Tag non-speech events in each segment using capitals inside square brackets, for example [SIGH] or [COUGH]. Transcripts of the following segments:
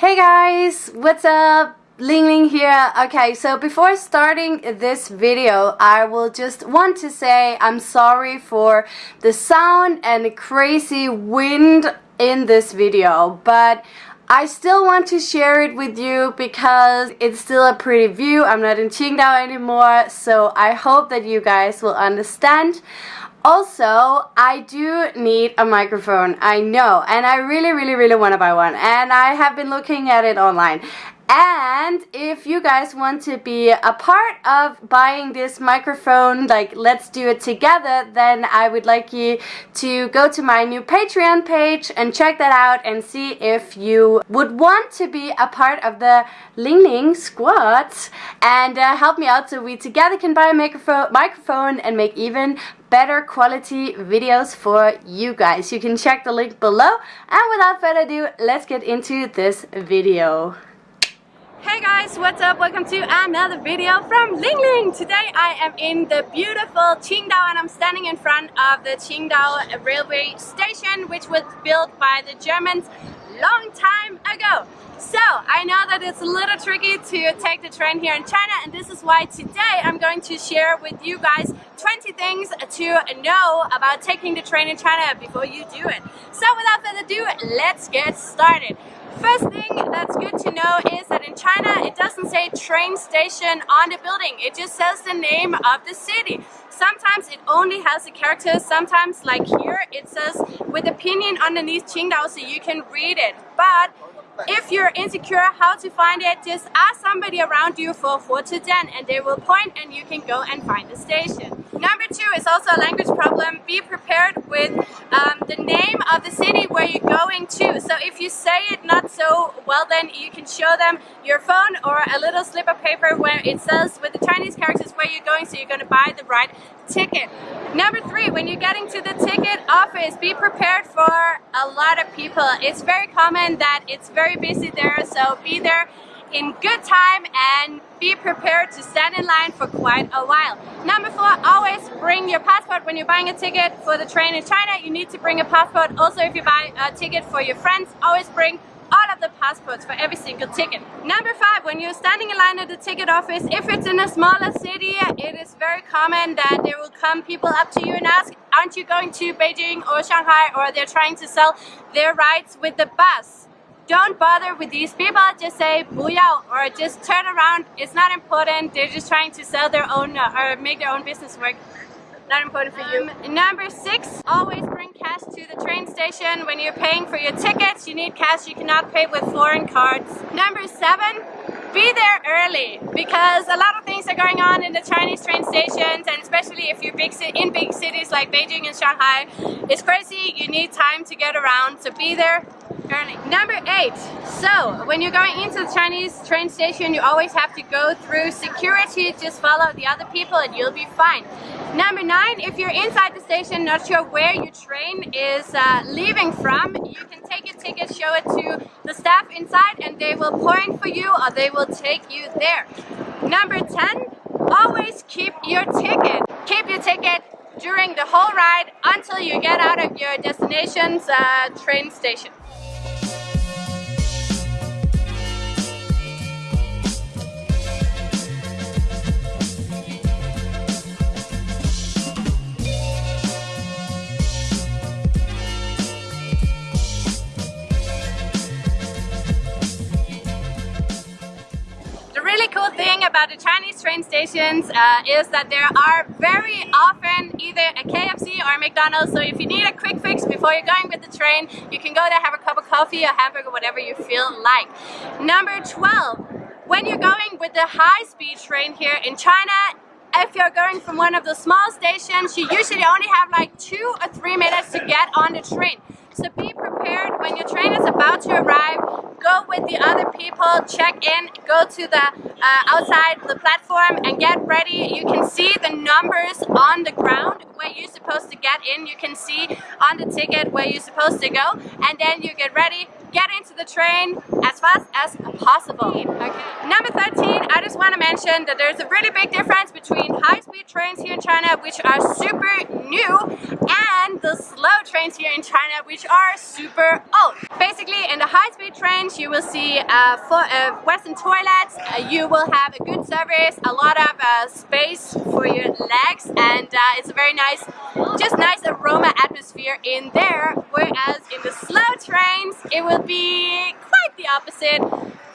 Hey guys, what's up? Ling Ling here. Okay, so before starting this video, I will just want to say I'm sorry for the sound and the crazy wind in this video, but I still want to share it with you because it's still a pretty view. I'm not in Qingdao anymore, so I hope that you guys will understand. Also, I do need a microphone, I know, and I really, really, really want to buy one, and I have been looking at it online. And if you guys want to be a part of buying this microphone, like let's do it together, then I would like you to go to my new Patreon page and check that out and see if you would want to be a part of the Ling Ling squad and uh, help me out so we together can buy a microphone, microphone and make even better quality videos for you guys. You can check the link below and without further ado, let's get into this video. Hey guys, what's up? Welcome to another video from Ling Ling. Today I am in the beautiful Qingdao and I'm standing in front of the Qingdao railway station which was built by the Germans long time ago. So, I know that it's a little tricky to take the train here in China and this is why today I'm going to share with you guys 20 things to know about taking the train in China before you do it. So without further ado, let's get started. First thing that's good to know is that in China it doesn't say train station on the building, it just says the name of the city. Sometimes it only has the characters, sometimes like here it says with the pinyin underneath Qingdao so you can read it. But if you're insecure how to find it, just ask somebody around you for Den and they will point and you can go and find the station. Number two is also a language problem. Be prepared with um, the name of the city where you're going to. So if you say it not so well, then you can show them your phone or a little slip of paper where it says with the Chinese characters where you're going so you're going to buy the right ticket. Number three, when you're getting to the ticket office, be prepared for a lot of people. It's very common that it's very busy there, so be there in good time and be prepared to stand in line for quite a while. Number four, always bring your passport when you're buying a ticket for the train in China. You need to bring a passport. Also, if you buy a ticket for your friends, always bring all of the passports for every single ticket. Number five, when you're standing in line at the ticket office, if it's in a smaller city, it is very common that there will come people up to you and ask, aren't you going to Beijing or Shanghai or they're trying to sell their rides with the bus don't bother with these people, just say 不要 or just turn around. It's not important. They're just trying to sell their own uh, or make their own business work. Not important for you. Um, number six, always bring cash to the train station. When you're paying for your tickets, you need cash. You cannot pay with foreign cards. Number seven, be there early because a lot of things are going on in the Chinese train stations and especially if you're big in big cities like Beijing and Shanghai it's crazy you need time to get around so be there early. Number eight, so when you're going into the Chinese train station, you always have to go through security, just follow the other people and you'll be fine. Number nine, if you're inside the station, not sure where your train is uh, leaving from, you can take your ticket, show it to the staff inside and they will point for you or they will take you there. Number 10, always keep your ticket. Keep your ticket during the whole ride until you get out of your destination's uh, train station. Thing about the Chinese train stations uh, is that there are very often either a KFC or a McDonald's so if you need a quick fix before you're going with the train you can go there have a cup of coffee, a hamburger, whatever you feel like. Number 12, when you're going with the high-speed train here in China if you're going from one of the small stations, you usually only have like two or three minutes to get on the train. So be prepared when your train is about to arrive, go with the other people, check in, go to the uh, outside the platform and get ready. You can see the numbers on the ground where you're supposed to get in. You can see on the ticket where you're supposed to go and then you get ready, get into the train as fast as possible. Okay. Number 13, I just want to mention that there's a really big difference between high-speed trains here in China which are super new and the slow trains here in China, which are super old. Basically, in the high-speed trains, you will see uh, for, uh, Western toilets, uh, you will have a good service, a lot of uh, space for your legs, and uh, it's a very nice, just nice aroma atmosphere in there, whereas in the slow trains, it will be quite the opposite.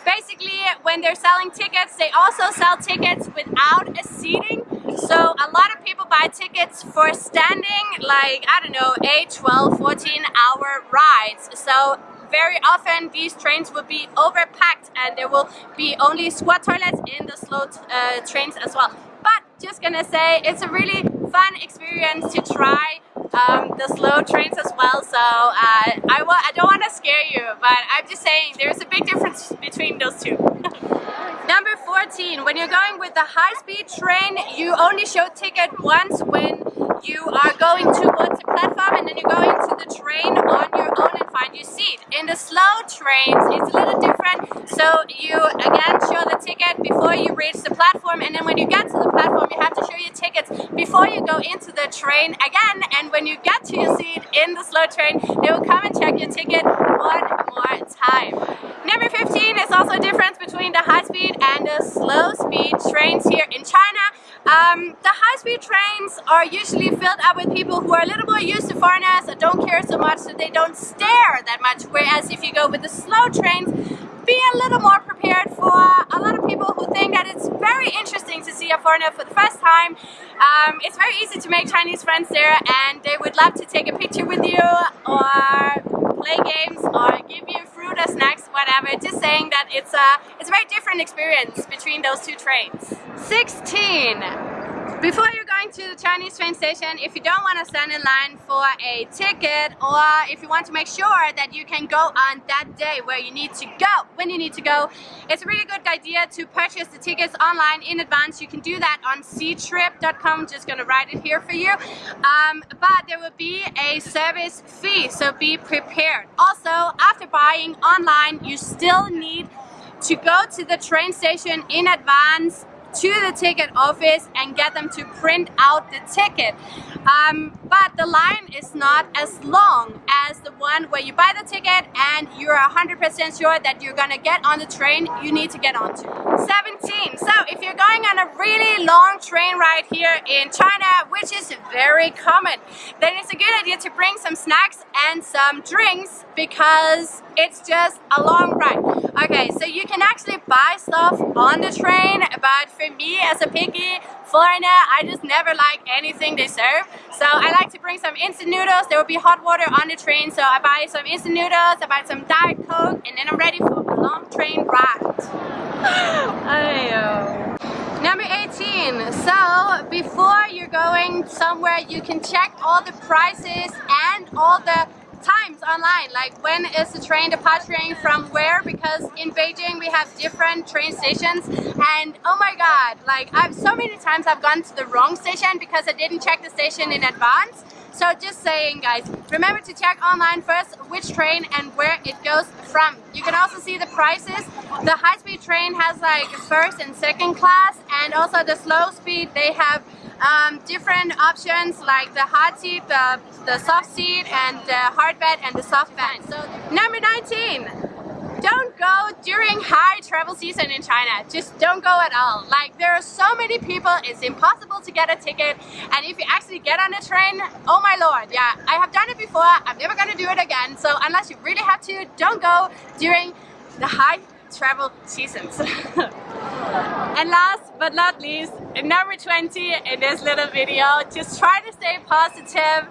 Basically, when they're selling tickets, they also sell tickets without a seating. So a lot of people buy tickets for standing, like, I don't know, 8, 12, 14 hour rides. So very often these trains will be overpacked and there will be only squat toilets in the slow uh, trains as well. But just gonna say, it's a really fun experience to try um, the slow trains as well. So uh, I, I don't want to scare you, but I'm just saying there's a big difference between those two. [LAUGHS] Number 14, when you're going with the high-speed train, you only show ticket once when you are going towards the platform and then you go into the train on your own and find your seat. In the slow trains, it's a little different. So you again show the ticket before you reach the platform and then when you get to the platform, you have to show your tickets before you go into the train again. And when you get to your seat in the slow train, they will come and check your ticket one more time. Number 15 is also a difference between the high-speed and the slow-speed trains here in China. Um, the high-speed trains are usually filled up with people who are a little more used to foreigners that don't care so much so they don't stare that much whereas if you go with the slow trains be a little more prepared for a lot of people who think that it's very interesting to see a foreigner for the first time. Um, it's very easy to make Chinese friends there and they would love to take a picture with you or play games or give you fruit or snacks, whatever. Just saying that it's a, it's a very different experience between those two trains. 16. Before you're going to the Chinese train station, if you don't want to stand in line for a ticket or if you want to make sure that you can go on that day where you need to go, when you need to go, it's a really good idea to purchase the tickets online in advance. You can do that on ctrip.com, just going to write it here for you. Um, but there will be a service fee, so be prepared. Also, after buying online, you still need to go to the train station in advance to the ticket office and get them to print out the ticket. Um, but the line is not as long as the one where you buy the ticket and you're 100% sure that you're gonna get on the train you need to get onto. 17. So if you're going on a really long train ride here in China, which is very common, then it's a good idea to bring some snacks and some drinks because it's just a long ride. Okay, so you can actually buy stuff on the train, but for me as a picky foreigner, I just never like anything they serve. So I like to bring some instant noodles. There will be hot water on the train, so I buy some instant noodles, I buy some Diet Coke, and then I'm ready for a long train ride. Number 18. So before you're going somewhere, you can check all the prices and all the times online. Like when is the train departing from where? Because in Beijing we have different train stations. And oh my god like I've so many times I've gone to the wrong station because I didn't check the station in advance so just saying guys remember to check online first which train and where it goes from. You can also see the prices. The high-speed train has like first and second class and also the slow speed they have um, different options like the hard seat, the, the soft seat, and the hard bed and the soft bed. So number 19 don't go during high travel season in China. Just don't go at all. Like there are so many people, it's impossible to get a ticket. And if you actually get on a train, oh my lord, yeah, I have done it before. I'm never gonna do it again. So unless you really have to, don't go during the high travel seasons. [LAUGHS] and last but not least, number 20 in this little video, just try to stay positive.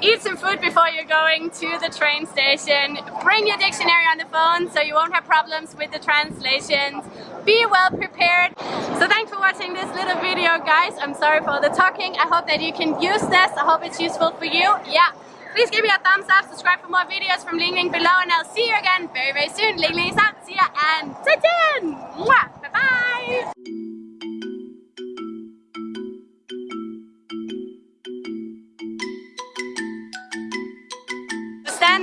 Eat some food before you're going to the train station. Bring your dictionary on the phone so you won't have problems with the translations. Be well prepared. So thanks for watching this little video guys. I'm sorry for all the talking. I hope that you can use this. I hope it's useful for you. Yeah. Please give me a thumbs up, subscribe for more videos from Ling Ling below, and I'll see you again very, very soon. Ling Ling is out. See ya and 再见! Bye bye!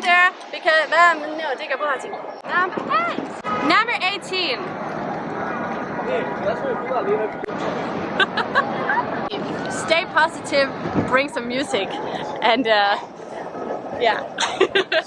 gender because um no, digga party. Number eight. Number eighteen. [LAUGHS] Stay positive, bring some music, and uh, yeah. [LAUGHS]